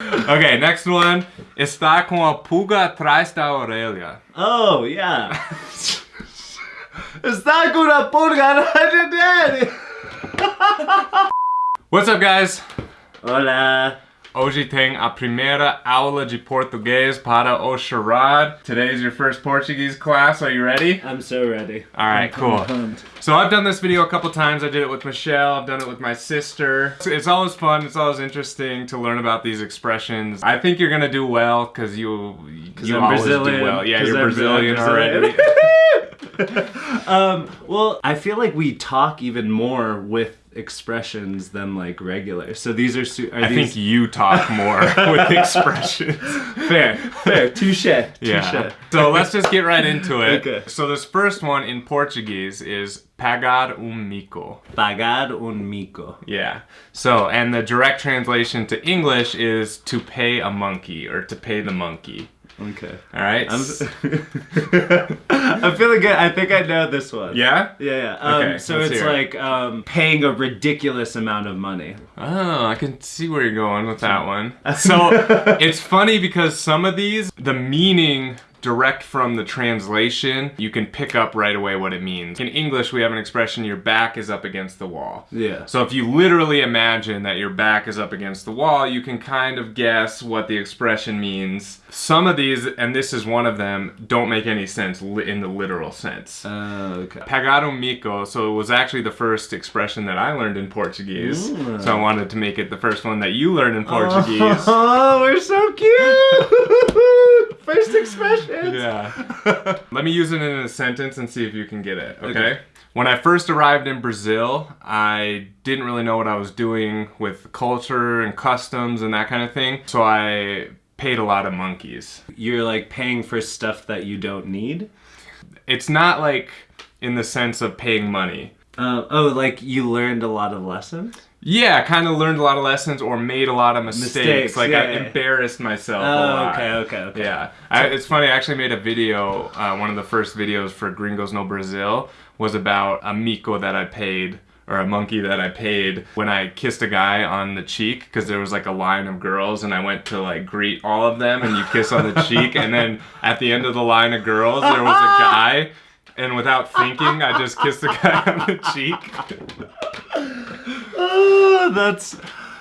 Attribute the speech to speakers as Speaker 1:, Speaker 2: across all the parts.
Speaker 1: Okay, next one. Está com a pulga atrás da orelha.
Speaker 2: Oh, yeah. Está com a pulga na
Speaker 1: What's up, guys?
Speaker 2: Hola.
Speaker 1: Hoje tem a primeira aula de português para o Sherrod. Today is your first Portuguese class. Are you ready?
Speaker 2: I'm so ready.
Speaker 1: All right, cool. So I've done this video a couple times. I did it with Michelle. I've done it with my sister. It's- It's always fun. It's always interesting to learn about these expressions. I think you're gonna do well because you you
Speaker 2: I'm
Speaker 1: always
Speaker 2: Brazilian.
Speaker 1: do well. Yeah, you're Brazilian,
Speaker 2: Brazilian.
Speaker 1: already.
Speaker 2: um, well, I feel like we talk even more with expressions than like regular. So these are, su- are
Speaker 1: I
Speaker 2: these
Speaker 1: think you talk more with expressions.
Speaker 2: fair, fair, touche, touche.
Speaker 1: Yeah. So let's just get right into it.
Speaker 2: Okay.
Speaker 1: So this first one in Portuguese is pagar um mico.
Speaker 2: Pagar um mico.
Speaker 1: Yeah. So, and the direct translation to English is to pay a monkey or to pay the monkey.
Speaker 2: Okay.
Speaker 1: All right.
Speaker 2: I'm, I'm feeling good. I think I know this one.
Speaker 1: yeah.
Speaker 2: Yeah, yeah. Um,
Speaker 1: Okay,
Speaker 2: so it's like um, paying a ridiculous amount of money.
Speaker 1: Oh, I can see where you're going with that one. So it's funny because some of these, the meaning direct from the translation, you can pick up right away what it means. In English, we have an expression, your back is up against the wall.
Speaker 2: Yeah.
Speaker 1: So if you literally imagine that your back is up against the wall, you can kind of guess what the expression means. Some of these, and this is one of them, don't make any sense in the literal sense.
Speaker 2: Uh, okay.
Speaker 1: Pagar um mico, so it was actually the first expression that I learned in Portuguese.
Speaker 2: Mm.
Speaker 1: So I wanted to make it the first one that you learned in Portuguese.
Speaker 2: Oh, we're so cute. First expression.
Speaker 1: Yeah. Let me use it in a sentence and see if you can get it, okay?
Speaker 2: Okay.
Speaker 1: When I first arrived in Brazil, I didn't really know what I was doing with culture and customs and that kind of thing. So I paid a lot of monkeys.
Speaker 2: You're like paying for stuff that you don't need.
Speaker 1: It's not like in the sense of paying money.
Speaker 2: Uh, oh, like you learned a lot of lessons.
Speaker 1: Yeah, kind of learned a lot of lessons or made a lot of mistakes.
Speaker 2: Mistakes,
Speaker 1: like
Speaker 2: yeah,
Speaker 1: I
Speaker 2: yeah.
Speaker 1: embarrassed myself a
Speaker 2: Oh,
Speaker 1: lot.
Speaker 2: okay, okay, okay.
Speaker 1: Yeah, I, it's funny. I actually made a video. Uh, one of the first videos for Gringos No Brazil was about a mico that I paid or a monkey that I paid when I kissed a guy on the cheek because there was like a line of girls and I went to like greet all of them and you kiss on the cheek and then at the end of the line of girls there was a guy and without thinking I just kissed the guy on the cheek.
Speaker 2: That's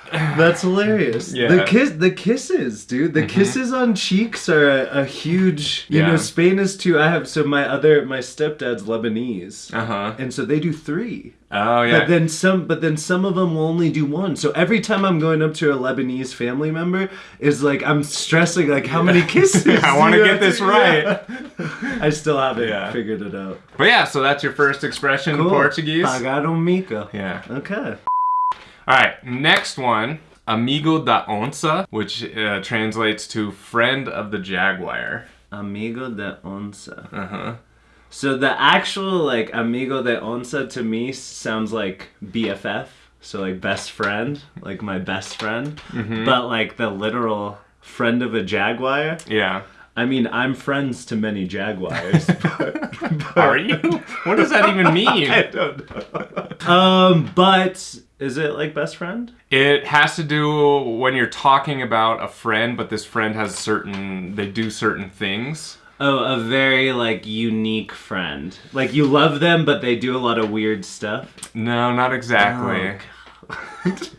Speaker 2: that's hilarious.
Speaker 1: Yeah. Mm-hmm.
Speaker 2: The kiss, the kisses, dude. The kisses on cheeks are a, a huge. You
Speaker 1: Yeah.
Speaker 2: know, Spain is too. I have so my other my stepdad's Lebanese,
Speaker 1: Uh huh.
Speaker 2: and so they do three.
Speaker 1: Oh yeah.
Speaker 2: But then some, but then some of them will only do one. So every time I'm going up to a Lebanese family member, is like I'm stressing like how many kisses.
Speaker 1: I want to get this right.
Speaker 2: Yeah. I still haven't
Speaker 1: Yeah.
Speaker 2: figured it out.
Speaker 1: But yeah, so that's your first expression in
Speaker 2: Cool.
Speaker 1: Portuguese.
Speaker 2: Pagar um mico.
Speaker 1: Yeah.
Speaker 2: Okay.
Speaker 1: All right, next one, amigo da onça, which uh, translates to friend of the jaguar.
Speaker 2: Amigo de onça.
Speaker 1: Uh huh.
Speaker 2: So the actual like amigo de onça to me sounds like BFF, so like best friend, like my best friend. But like the literal friend of a jaguar.
Speaker 1: Yeah.
Speaker 2: I mean, I'm friends to many jaguars. but,
Speaker 1: Are you? What does that even mean?
Speaker 2: I don't know. um, but is it like best friend?
Speaker 1: It has to do when you're talking about a friend, but this friend has certain, they do certain things.
Speaker 2: Oh, a very like unique friend. Like you love them, but they do a lot of weird stuff.
Speaker 1: No, not exactly.
Speaker 2: Oh,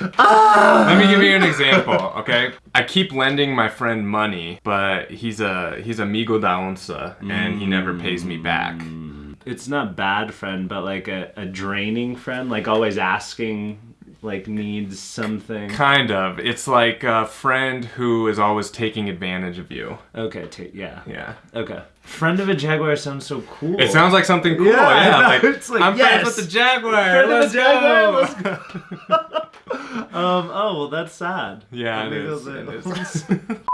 Speaker 1: Let me give you an ah. example, okay? I keep lending my friend money, but he's a he's a amigo da onça, and he never pays me back. Mm.
Speaker 2: it's not bad friend, but like a, a draining friend, like always asking, like needs something.
Speaker 1: Kind of. It's like a friend who is always taking advantage of you.
Speaker 2: Okay, t- yeah.
Speaker 1: Yeah.
Speaker 2: Okay. Friend of a jaguar sounds so cool.
Speaker 1: It sounds like something cool.
Speaker 2: Yeah,
Speaker 1: Yeah. like,
Speaker 2: It's like,
Speaker 1: I'm
Speaker 2: yes.
Speaker 1: friends with the jaguar.
Speaker 2: Friend
Speaker 1: let's
Speaker 2: a jaguar,
Speaker 1: go.
Speaker 2: let's um. Oh well, that's sad.
Speaker 1: Yeah, it is. It is.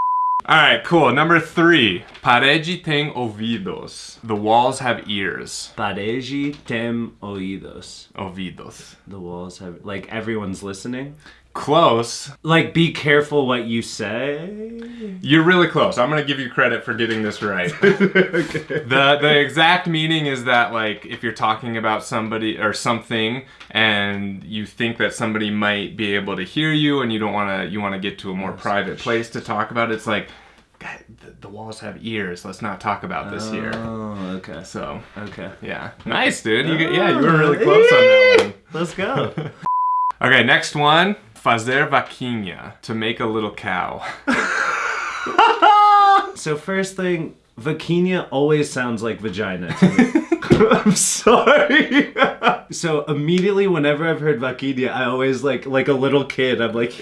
Speaker 1: All right, cool. Number three. Parede tem ouvidos. The walls have ears.
Speaker 2: Parede tem oídos.
Speaker 1: Ouvidos.
Speaker 2: The walls have like everyone's listening.
Speaker 1: Close.
Speaker 2: Like, be careful what you say.
Speaker 1: You're really close. I'm gonna give you credit for getting this right. The the exact meaning is that like if you're talking about somebody or something and you think that somebody might be able to hear you and you don't want to you want to get to a more private place to talk about it, it's like God, the, the walls have ears. Let's not talk about this here.
Speaker 2: Oh, okay.
Speaker 1: So
Speaker 2: Okay.
Speaker 1: yeah, nice dude. You get, yeah, you were oh, really close on that one.
Speaker 2: Let's go.
Speaker 1: Okay, next one. Fazer vaquinha to make a little cow.
Speaker 2: so first thing, vaquinha always sounds like vagina to me. I'm sorry. so immediately whenever I've heard vaquinha, I always like like a little kid. I'm like,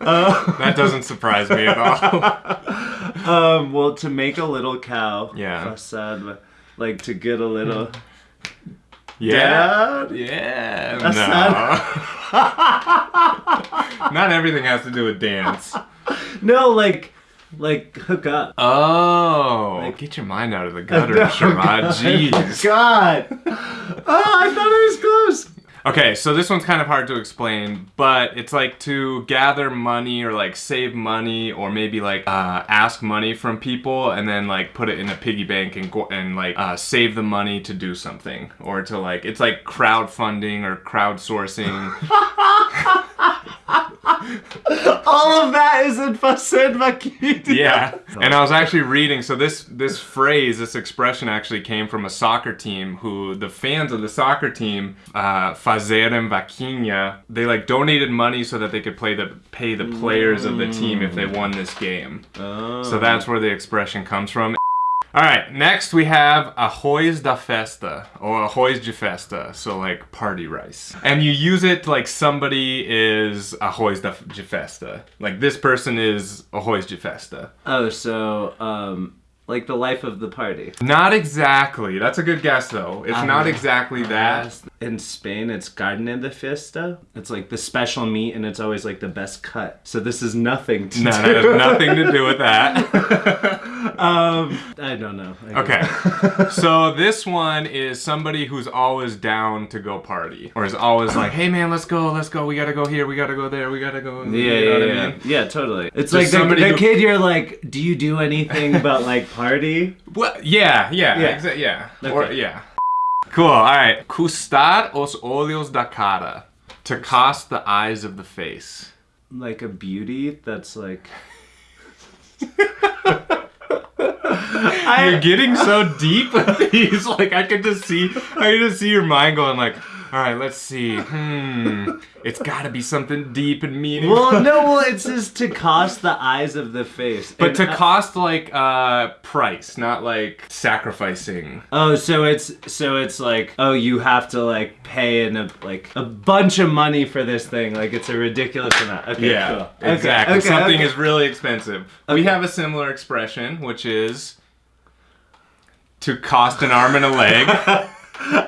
Speaker 2: uh,
Speaker 1: That doesn't surprise me at all.
Speaker 2: um, well, to make a little cow.
Speaker 1: Yeah.
Speaker 2: Facade, like to get a little.
Speaker 1: Yeah.
Speaker 2: Dad?
Speaker 1: Yeah.
Speaker 2: That's
Speaker 1: no. Not everything has to do with dance.
Speaker 2: No, like, like hook up.
Speaker 1: Oh, get your mind out of the gutter, Sharad. Jeez.
Speaker 2: God. Oh, I thought it was close.
Speaker 1: Okay, so this one's kind of hard to explain, but it's like to gather money or like save money or maybe like uh, ask money from people and then like put it in a piggy bank and go and like uh, save the money to do something or to like it's like crowdfunding or crowdsourcing.
Speaker 2: All of that is in Fazer vaquinha.
Speaker 1: yeah, and I was actually reading. So this this phrase, this expression, actually came from a soccer team who the fans of the soccer team, uh, Fazerem Vaquinha, they like donated money so that they could play the pay the players of the team if they won this game.
Speaker 2: Oh.
Speaker 1: So that's where the expression comes from. All right, next we have arroz da festa or arroz de festa, so like party rice. And you use it like somebody is arroz da de festa. Like this person is arroz de festa.
Speaker 2: Oh, so um, like the life of the party.
Speaker 1: Not exactly. That's a good guess though. It's not exactly that.
Speaker 2: In Spain, it's carne de fiesta. It's like the special meat, and it's always like the best cut. So this is nothing to
Speaker 1: No,
Speaker 2: do.
Speaker 1: has nothing to do with that.
Speaker 2: Um, I don't know. I
Speaker 1: Okay. So this one is somebody who's always down to go party. Or is always like, hey man, let's go, let's go, we gotta go here, we gotta go there, we gotta go.
Speaker 2: Yeah,
Speaker 1: you
Speaker 2: yeah,
Speaker 1: know what
Speaker 2: yeah.
Speaker 1: I mean?
Speaker 2: Yeah, totally. It's
Speaker 1: Just
Speaker 2: like the,
Speaker 1: somebody
Speaker 2: the
Speaker 1: who-
Speaker 2: kid you're like, do you do anything about like party?
Speaker 1: Well, yeah, yeah,
Speaker 2: Yeah.
Speaker 1: exa- yeah. Or, yeah. Cool, alright. Custar os olhos da cara. To cost the eyes of the face.
Speaker 2: Like a beauty that's like.
Speaker 1: You're getting so deep with these. Like I could just see, I could just see your mind going like, all right, let's see. Hmm, it's got to be something deep and meaningful.
Speaker 2: Well, no, well, it says to cost the eyes of the face.
Speaker 1: but
Speaker 2: And
Speaker 1: to
Speaker 2: I-
Speaker 1: cost like uh price, not like sacrificing.
Speaker 2: Oh, so it's so it's like oh you have to like pay in a like a bunch of money for this thing like it's a ridiculous amount. Okay,
Speaker 1: Yeah,
Speaker 2: cool.
Speaker 1: Exactly.
Speaker 2: okay,
Speaker 1: Something
Speaker 2: okay.
Speaker 1: is really expensive. We have a similar expression, which is to cost an arm and a leg.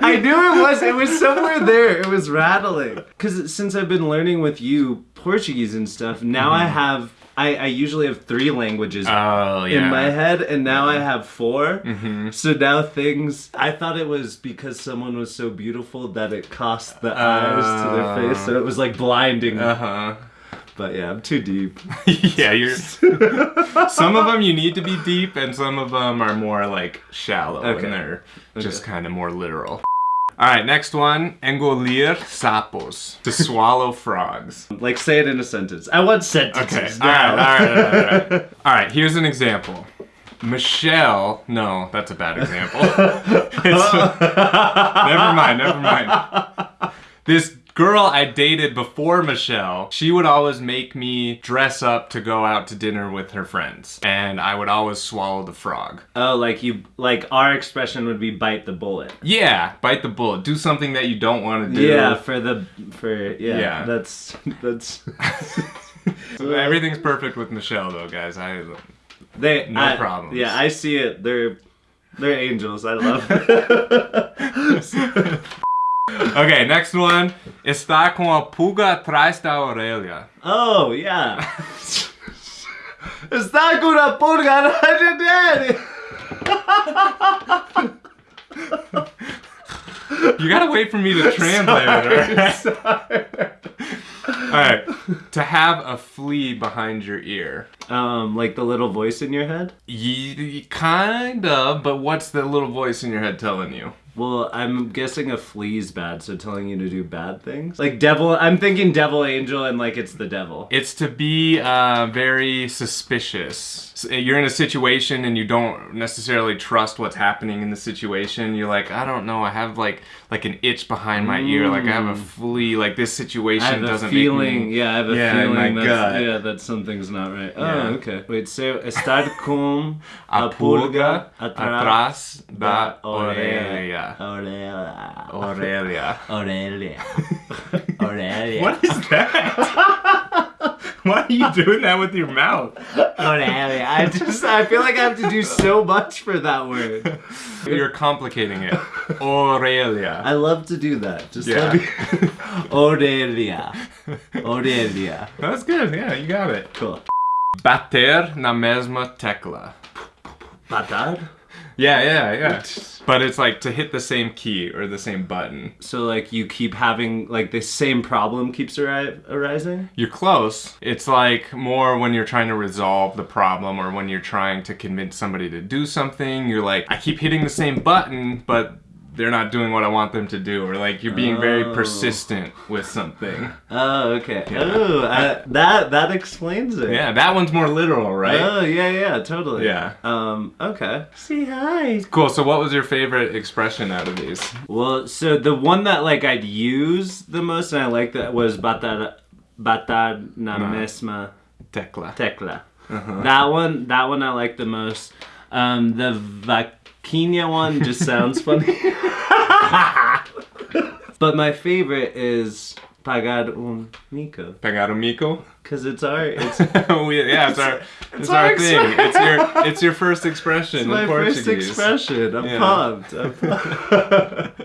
Speaker 2: I knew it was. It was somewhere there. It was rattling. Because since I've been learning with you Portuguese and stuff, now I have. I, I usually have three languages
Speaker 1: oh
Speaker 2: in my head, and now I have 4 So now things. I thought it was because someone was so beautiful that it cost the eyes to their face, so it was like blinding.
Speaker 1: Uh huh.
Speaker 2: But yeah, I'm too deep.
Speaker 1: yeah, you're. some of them you need to be deep, and some of them are more like shallow,
Speaker 2: Okay.
Speaker 1: and they're just kind of more literal. All right, next one: engolir sapos, to swallow frogs.
Speaker 2: Like say it in a sentence. I want
Speaker 1: Okay,
Speaker 2: sentences.
Speaker 1: all right, all right, all right, all right. All right, here's an example. Michelle, no, that's a bad example. Never mind, never mind. This girl I dated before Michelle, she would always make me dress up to go out to dinner with her friends, and I would always swallow the frog.
Speaker 2: Oh, like you like our expression would be bite the bullet.
Speaker 1: Yeah, bite the bullet. Do something that you don't want to do.
Speaker 2: Yeah, for the for yeah.
Speaker 1: Yeah.
Speaker 2: That's that's
Speaker 1: So everything's perfect with Michelle, though, guys. I
Speaker 2: they
Speaker 1: No
Speaker 2: I-
Speaker 1: problems.
Speaker 2: Yeah, I see it. They're they're angels. I love it.
Speaker 1: Okay, next one. Está com a pulga atrás da orelha.
Speaker 2: oh yeah. Está con una pulga atrás de
Speaker 1: You gotta wait for me to translate it.
Speaker 2: Sorry,
Speaker 1: alright? To have a flea behind your ear.
Speaker 2: Um, like the little voice in your head?
Speaker 1: Ye- kind of, but what's the little voice in your head telling you?
Speaker 2: Well, I'm guessing a flea's bad, so telling you to do bad things. Like devil, I'm thinking devil angel and like it's the devil.
Speaker 1: It's to be uh, very suspicious. S- You're in a situation and you don't necessarily trust what's happening in the situation. You're like, I don't know. I have like like an itch behind my ear. Like I have a flea. Like this situation
Speaker 2: I have a
Speaker 1: doesn't
Speaker 2: feeling,
Speaker 1: me.
Speaker 2: yeah, I have a
Speaker 1: Yeah, in
Speaker 2: feeling
Speaker 1: my
Speaker 2: that's,
Speaker 1: gut.
Speaker 2: yeah, that something's not right. Oh,
Speaker 1: Yeah.
Speaker 2: okay. Wait, so estar com
Speaker 1: A pulga atrás da orelha.
Speaker 2: Aurelia.
Speaker 1: Aurelia.
Speaker 2: Aurelia. Aurelia.
Speaker 1: What is that? Why are you doing that with your mouth?
Speaker 2: Aurelia. I just, I feel like I have to do so much for that word.
Speaker 1: You're complicating it. Aurelia.
Speaker 2: I love to do that. Just
Speaker 1: Yeah.
Speaker 2: let me. Aurelia. Aurelia.
Speaker 1: That's good. Yeah, you got it.
Speaker 2: Cool.
Speaker 1: Bater na mesma tecla.
Speaker 2: Batar?
Speaker 1: Yeah, yeah, yeah. But it's like to hit the same key or the same button.
Speaker 2: So, like, you keep having, like, the same problem keeps arri- arising?
Speaker 1: You're close. It's like more when you're trying to resolve the problem or when you're trying to convince somebody to do something. You're like, I keep hitting the same button, but they're not doing what I want them to do. Or like you're being very
Speaker 2: Oh.
Speaker 1: persistent with something.
Speaker 2: Oh, okay.
Speaker 1: Yeah.
Speaker 2: Oh, I, that that explains it.
Speaker 1: Yeah, that one's more literal, right?
Speaker 2: Oh, yeah, yeah, totally.
Speaker 1: Yeah.
Speaker 2: Um, okay. See, hi.
Speaker 1: Cool. So what was your favorite expression out of these?
Speaker 2: Well, so the one that, like, I'd use the most and I like that was batar, batar na mesma
Speaker 1: Tecla.
Speaker 2: tecla. Uh -huh. That one, that one I like the most. Um, the vaquinha one just sounds funny. but my favorite is pagar un mico.
Speaker 1: Pegar un mico?
Speaker 2: Cause it's our, it's
Speaker 1: we, yeah, it's our, it's,
Speaker 2: our
Speaker 1: our thing. It's your, it's your first expression
Speaker 2: my
Speaker 1: in
Speaker 2: first
Speaker 1: Portuguese.
Speaker 2: expression. I'm
Speaker 1: Yeah.
Speaker 2: pumped. I'm pumped.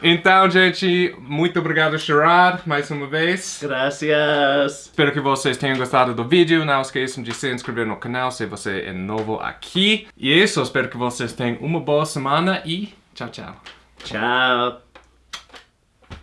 Speaker 1: Então, gente, muito obrigado, Sherrod, mais uma vez.
Speaker 2: Gracias.
Speaker 1: Espero que vocês tenham gostado do vídeo. Não esqueçam de se inscrever no canal se você é novo aqui. E é isso, espero que vocês tenham uma boa semana e tchau, tchau.
Speaker 2: Ciao.